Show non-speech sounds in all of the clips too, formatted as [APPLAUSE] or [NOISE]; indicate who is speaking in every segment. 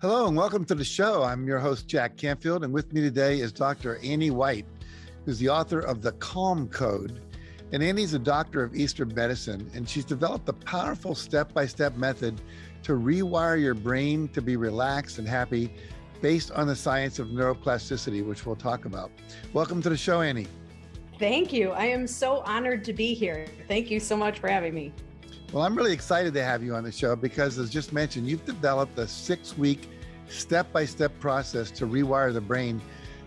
Speaker 1: Hello and welcome to the show. I'm your host, Jack Canfield, and with me today is Dr. Annie White, who's the author of The Calm Code. And Annie's a doctor of Eastern medicine, and she's developed a powerful step by step method to rewire your brain to be relaxed and happy based on the science of neuroplasticity, which we'll talk about. Welcome to the show, Annie.
Speaker 2: Thank you. I am so honored to be here. Thank you so much for having me.
Speaker 1: Well, I'm really excited to have you on the show because, as just mentioned, you've developed a six week, step by step process to rewire the brain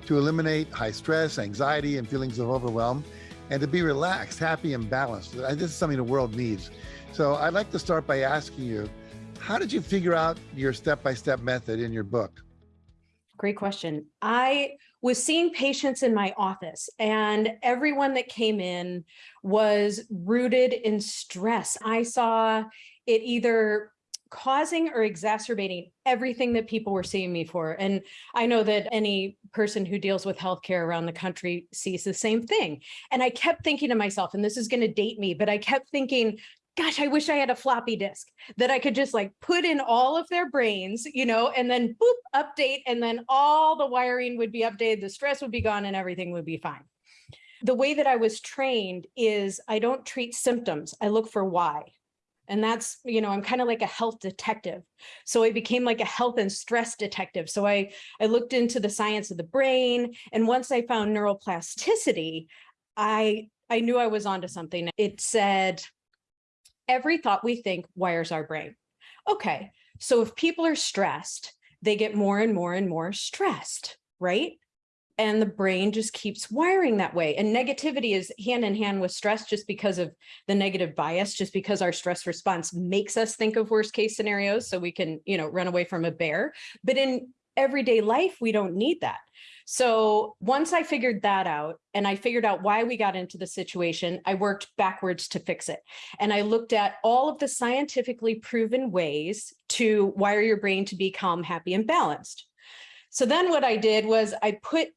Speaker 1: to eliminate high stress, anxiety, and feelings of overwhelm, and to be relaxed, happy, and balanced. This is something the world needs. So, I'd like to start by asking you how did you figure out your step by step method in your book?
Speaker 2: Great question. I was seeing patients in my office and everyone that came in was rooted in stress. I saw it either causing or exacerbating everything that people were seeing me for. And I know that any person who deals with healthcare around the country sees the same thing. And I kept thinking to myself, and this is going to date me, but I kept thinking, gosh, I wish I had a floppy disk that I could just like put in all of their brains, you know, and then boop, update, and then all the wiring would be updated, the stress would be gone and everything would be fine. The way that I was trained is I don't treat symptoms, I look for why. And that's, you know, I'm kind of like a health detective. So I became like a health and stress detective. So I, I looked into the science of the brain. And once I found neuroplasticity, I, I knew I was onto something. It said, every thought we think wires our brain. Okay, so if people are stressed, they get more and more and more stressed, right? And the brain just keeps wiring that way. And negativity is hand in hand with stress just because of the negative bias, just because our stress response makes us think of worst case scenarios so we can, you know, run away from a bear. But in everyday life, we don't need that. So once I figured that out and I figured out why we got into the situation, I worked backwards to fix it. And I looked at all of the scientifically proven ways to wire your brain to be calm, happy, and balanced. So then what I did was I put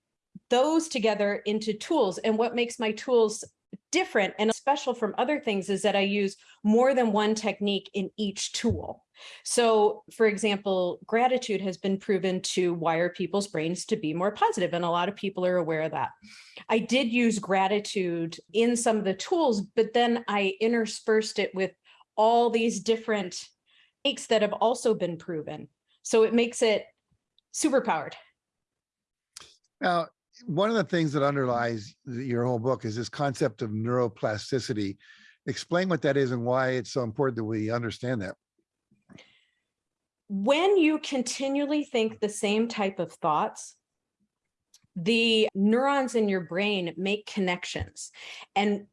Speaker 2: those together into tools. And what makes my tools different and special from other things is that I use more than one technique in each tool. So for example, gratitude has been proven to wire people's brains to be more positive, and a lot of people are aware of that. I did use gratitude in some of the tools, but then I interspersed it with all these different techniques that have also been proven. So it makes it super powered.
Speaker 1: Now, one of the things that underlies your whole book is this concept of neuroplasticity. Explain what that is and why it's so important that we understand that
Speaker 2: when you continually think the same type of thoughts, the neurons in your brain make connections and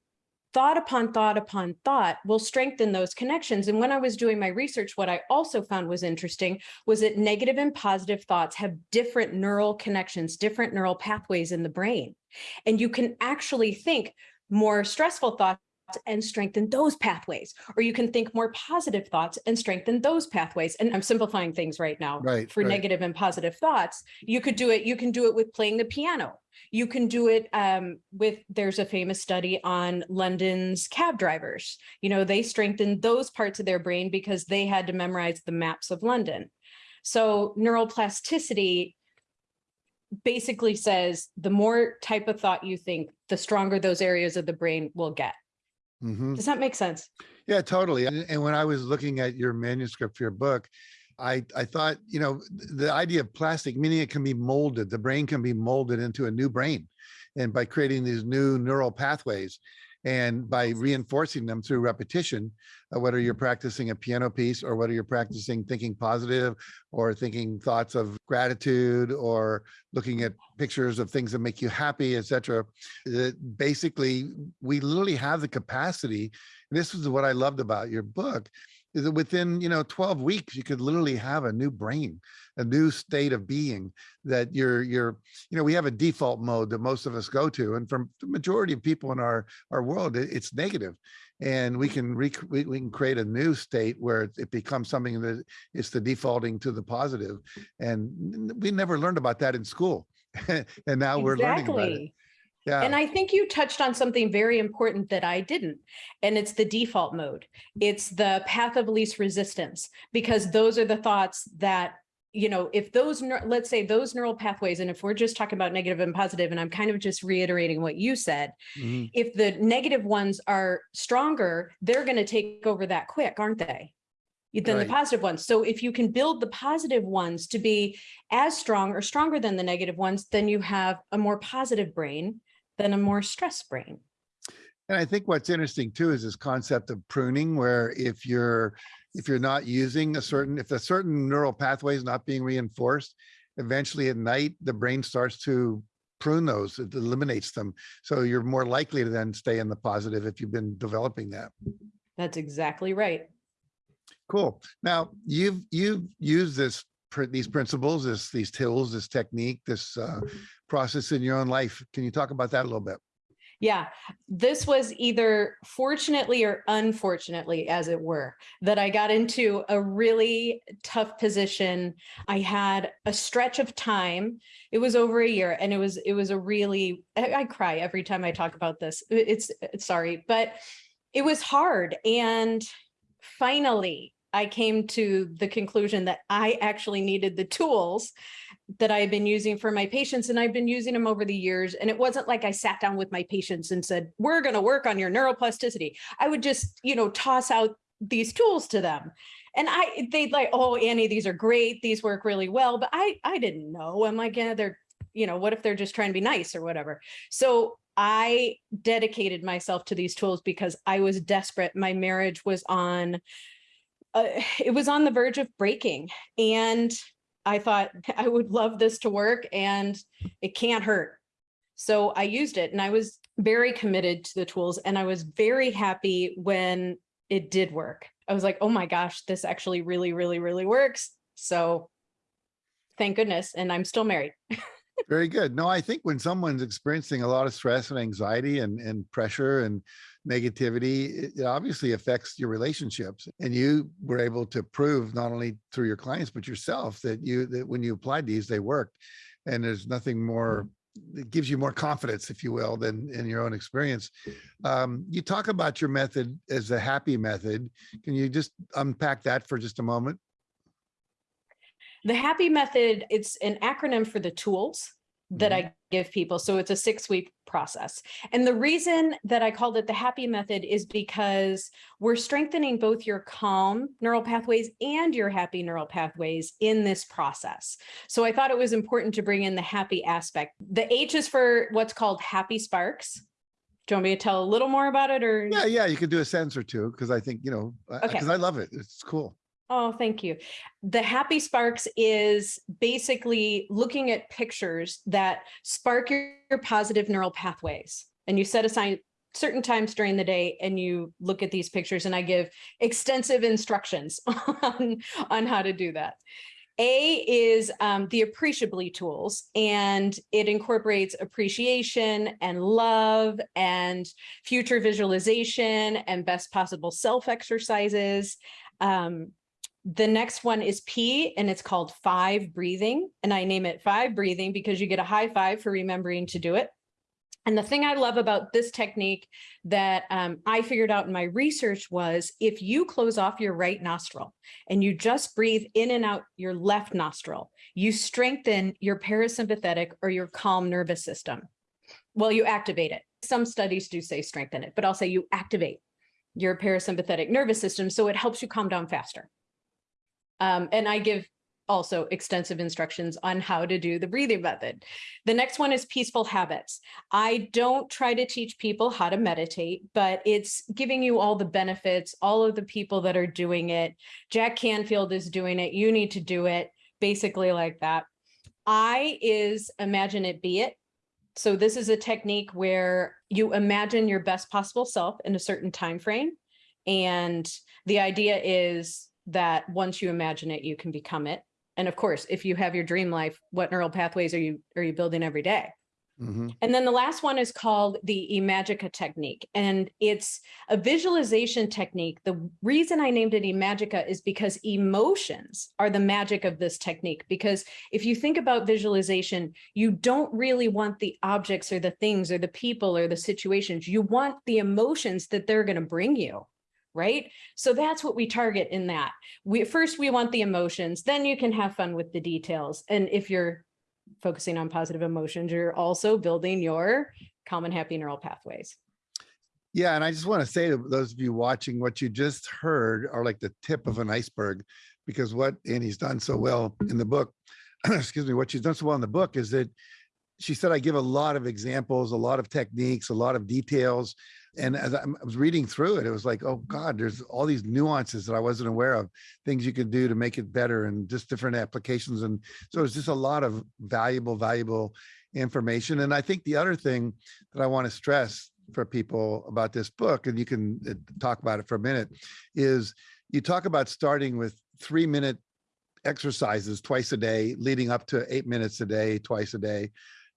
Speaker 2: thought upon thought upon thought will strengthen those connections. And when I was doing my research, what I also found was interesting was that negative and positive thoughts have different neural connections, different neural pathways in the brain. And you can actually think more stressful thoughts and strengthen those pathways. Or you can think more positive thoughts and strengthen those pathways. And I'm simplifying things right now
Speaker 1: right,
Speaker 2: for
Speaker 1: right.
Speaker 2: negative and positive thoughts. You could do it, you can do it with playing the piano. You can do it um, with, there's a famous study on London's cab drivers. You know, they strengthened those parts of their brain because they had to memorize the maps of London. So neuroplasticity basically says the more type of thought you think, the stronger those areas of the brain will get. Mm -hmm. Does that make sense?
Speaker 1: Yeah, totally. And, and when I was looking at your manuscript for your book, I, I thought, you know, the idea of plastic, meaning it can be molded, the brain can be molded into a new brain. And by creating these new neural pathways, and by reinforcing them through repetition, uh, whether you're practicing a piano piece or whether you're practicing thinking positive or thinking thoughts of gratitude or looking at pictures of things that make you happy, etc. Basically, we literally have the capacity. this is what I loved about your book is that within you know 12 weeks you could literally have a new brain a new state of being that you're you're you know we have a default mode that most of us go to and from the majority of people in our our world it's negative. And we can we, we can create a new state where it becomes something that is the defaulting to the positive. And we never learned about that in school. [LAUGHS] And now we're learning about it
Speaker 2: yeah. And I think you touched on something very important that I didn't, and it's the default mode. It's the path of least resistance, because those are the thoughts that you know, if those, let's say those neural pathways, and if we're just talking about negative and positive, and I'm kind of just reiterating what you said,
Speaker 1: Mhm.
Speaker 2: if the negative ones are stronger, they're going to take over that quick, aren't they? Than the positive ones. So if you can build the positive ones to be as strong or stronger than the negative ones, then you have a more positive brain than a more stressed brain.
Speaker 1: And I think what's interesting too is this concept of pruning, where if you're, if you're not using a certain, if a certain neural pathway is not being reinforced, eventually at night, the brain starts to prune those, it eliminates them. So you're more likely to then stay in the positive if you've been developing that.
Speaker 2: That's exactly right.
Speaker 1: Cool. Now, you've, you've used this, these principles, this, these tools, this technique, this uh, process in your own life. Can you talk about that a little bit?
Speaker 2: Yeah, this was either fortunately or unfortunately, as it were, that I got into a really tough position. I had a stretch of time. It was over a year and it was it was a really I, I cry every time I talk about this. It's it's sorry, but it was hard and finally I came to the conclusion that I actually needed the tools that I had been using for my patients and I've been using them over the years. And it wasn't like I sat down with my patients and said, we're going to work on your neuroplasticity. I would just, you know, toss out these tools to them. And I, they'd like, oh, Annie, these are great. These work really well. But I, I didn't know. I'm like, yeah, they're, you know, what if they're just trying to be nice or whatever? So I dedicated myself to these tools because I was desperate. My marriage was on, uh, it was on the verge of breaking. And I thought [LAUGHS] I would love this to work and it can't hurt. So I used it and I was very committed to the tools and I was very happy when it did work. I was like, oh my gosh, this actually really, really, really works. So thank goodness. And I'm still married. [LAUGHS]
Speaker 1: Very good. No, I think when someone's experiencing a lot of stress and anxiety and, and pressure and negativity, it, obviously affects your relationships. And you were able to prove not only through your clients, but yourself that you, that when you applied these, they worked. And there's nothing more, it gives you more confidence, if you will, than in your own experience. Um, you talk about your method as a happy method. Can you just unpack that for just a moment?
Speaker 2: The happy method, it's an acronym for the tools that I give people. So it's a six week process. And the reason that I called it the happy method is because we're strengthening both your calm neural pathways and your happy neural pathways in this process. So I thought it was important to bring in the happy aspect. The H is for what's called happy sparks. Do you want me to tell a little more about it or?
Speaker 1: Yeah, yeah, you could do a sentence or two because I think, you know,
Speaker 2: Okay.
Speaker 1: because I love it. It's cool.
Speaker 2: Oh, thank you. The Happy Sparks is basically looking at pictures that spark your, your positive neural pathways. And you set aside certain times during the day and you look at these pictures and I give extensive instructions [LAUGHS] on, on how to do that. A is um, the appreciably tools, and it incorporates appreciation and love and future visualization and best possible self exercises. Um, the next one is P and it's called five breathing. And I name it five breathing because you get a high five for remembering to do it. And the thing I love about this technique that um, I figured out in my research was if you close off your right nostril and you just breathe in and out your left nostril, you strengthen your parasympathetic or your calm nervous system. Well, you activate it. Some studies do say strengthen it, but I'll say you activate your parasympathetic nervous system so it helps you calm down faster. Um, and I give also extensive instructions on how to do the breathing method. The next one is peaceful habits. I don't try to teach people how to meditate, but it's giving you all the benefits, all of the people that are doing it. Jack Canfield is doing it. You need to do it basically like that. I is imagine it be it. So this is a technique where you imagine your best possible self in a certain time frame. And the idea is that once you imagine it, you can become it. And of course, if you have your dream life, what neural pathways are you are you building every day?
Speaker 1: Mhm.
Speaker 2: And then the last one is called the Imagica technique, and it's a visualization technique. The reason I named it Imagica is because emotions are the magic of this technique. Because if you think about visualization, you don't really want the objects or the things or the people or the situations. You want the emotions that they're going to bring you. Right? So that's what we target in that. We first we want the emotions, then you can have fun with the details. And if you're focusing on positive emotions, you're also building your common happy neural pathways.
Speaker 1: Yeah, and I just want to say to those of you watching, what you just heard are like the tip of an iceberg, because what Annie's done so well in the book, [CLEARS THROAT] excuse me, what she's done so well in the book is that she said, I give a lot of examples, a lot of techniques, a lot of details. And as I was reading through it, it was like, oh God, there's all these nuances that I wasn't aware of, things you could do to make it better and just different applications. And so it's just a lot of valuable, valuable information. And I think the other thing that I want to stress for people about this book, and you can uh, talk about it for a minute, is you talk about starting with three minute exercises twice a day, leading up to eight minutes a day, twice a day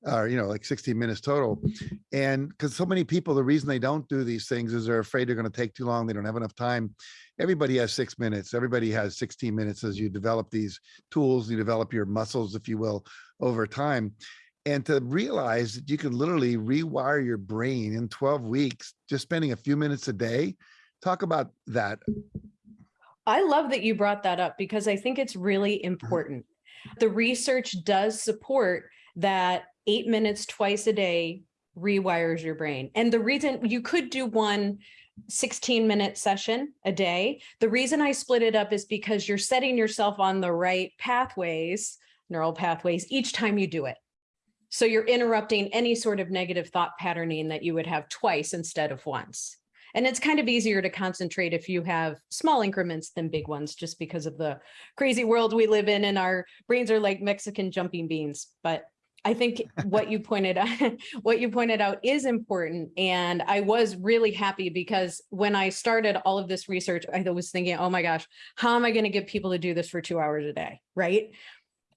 Speaker 1: or you know like 16 minutes total. And because so many people the reason they don't do these things is they're afraid they're going to take too long they don't have enough time. Everybody has six minutes. Everybody has 16 minutes as you develop these tools you develop your muscles if you will over time. And to realize that you can literally rewire your brain in 12 weeks just spending a few minutes a day talk about that.
Speaker 2: I love that you brought that up because I think it's really
Speaker 1: Mm-hmm.
Speaker 2: important. The research does support that eight minutes twice a day rewires your brain. And the reason you could do one 16 minute session a day. The reason I split it up is because you're setting yourself on the right pathways, neural pathways, each time you do it. So you're interrupting any sort of negative thought patterning that you would have twice instead of once. And it's kind of easier to concentrate if you have small increments than big ones, just because of the crazy world we live in and our brains are like Mexican jumping beans. But I think what you pointed out, [LAUGHS] what you pointed out is important. And I was really happy because when I started all of this research, I was thinking, oh my gosh, how am I going to get people to do this for two hours a day? Right.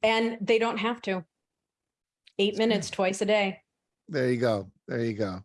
Speaker 2: And they don't have to. Eight minutes twice a day.
Speaker 1: there you go there you go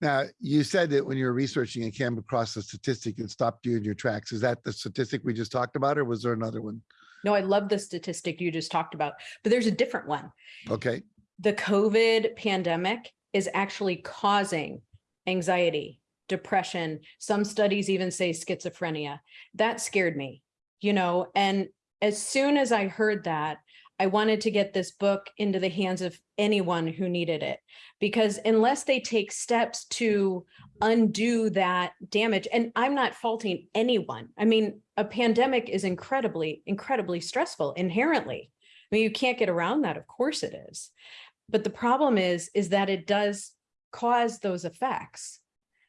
Speaker 1: now you said that when you were researching and came across a statistic that stopped you in your tracks is that the statistic we just talked about or was there another one
Speaker 2: No, I love the statistic you just talked about, but there's a different one.
Speaker 1: okay
Speaker 2: The COVID pandemic is actually causing anxiety, depression. Some studies even say schizophrenia. That scared me, you know, and as soon as I heard that, I wanted to get this book into the hands of anyone who needed it because unless they take steps to undo that damage, and I'm not faulting anyone. I mean, a pandemic is incredibly, incredibly stressful inherently. I mean, you can't get around that. Of course it is. But the problem is, is that it does cause those effects.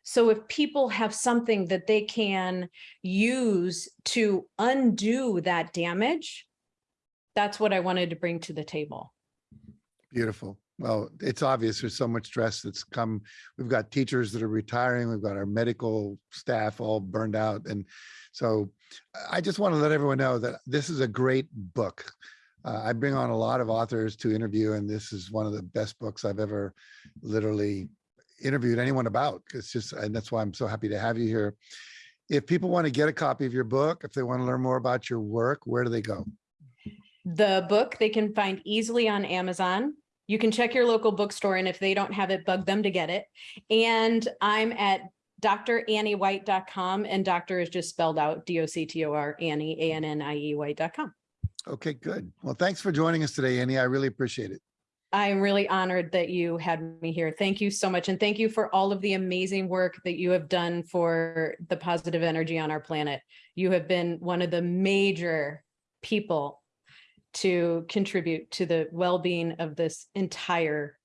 Speaker 2: So if people have something that they can use to undo that damage, that's what I wanted to bring to the table.
Speaker 1: Beautiful. Well, it's obvious there's so much stress that's come. We've got teachers that are retiring. We've got our medical staff all burned out. And so I just want to let everyone know that this is a great book. Uh, I bring on a lot of authors to interview, and this is one of the best books I've ever literally interviewed anyone about. It's just, and that's why I'm so happy to have you here. If people want to get a copy of your book, if they want to learn more about your work, where do they go?
Speaker 2: The book they can find easily on Amazon. You can check your local bookstore and if they don't have it, bug them to get it. And I'm at dranniewhite.com and doctor is just spelled out D-O-C-T-O-R Annie, A-N-N-I-E white.com.
Speaker 1: Okay, good. Well, thanks for joining us today, Annie. I really appreciate it.
Speaker 2: I'm really honored that you had me here. Thank you so much. And thank you for all of the amazing work that you have done for the positive energy on our planet. You have been one of the major people to contribute to the well-being of this entire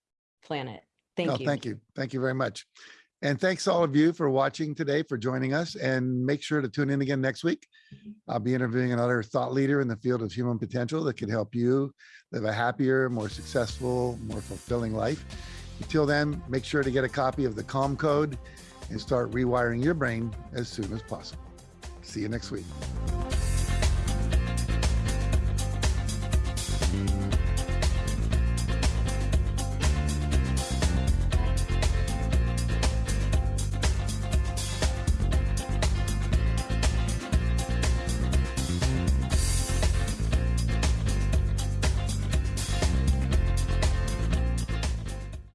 Speaker 2: planet.
Speaker 1: No,
Speaker 2: Thank oh, you.
Speaker 1: Thank you. Thank you very much. And thanks all of you for watching today, for joining us and make sure to tune in again next week. Mm-hmm. I'll be interviewing another thought leader in the field of human potential that can help you live a happier, more successful, more fulfilling life. Until then, make sure to get a copy of the Calm Code and start rewiring your brain as soon as possible. See you next week.